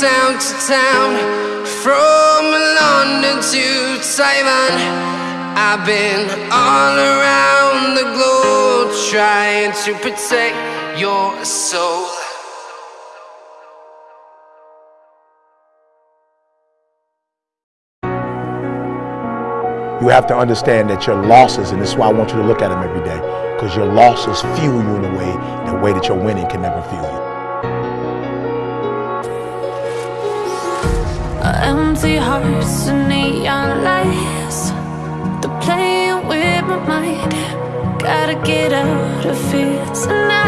town, from London to Taiwan. I've been all around the globe trying to protect your soul. You have to understand that your losses, and this is why I want you to look at them every day, because your losses fuel you in a way, the way that your winning can never fuel you. Empty hearts and neon lights. They're playing with my mind. Gotta get out of here tonight